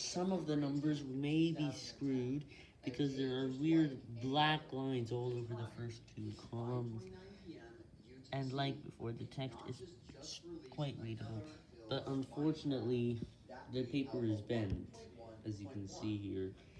some of the numbers may be screwed because there are weird black lines all over the first two columns. And like before, the text is quite readable, but unfortunately, the paper is bent, as you can see here.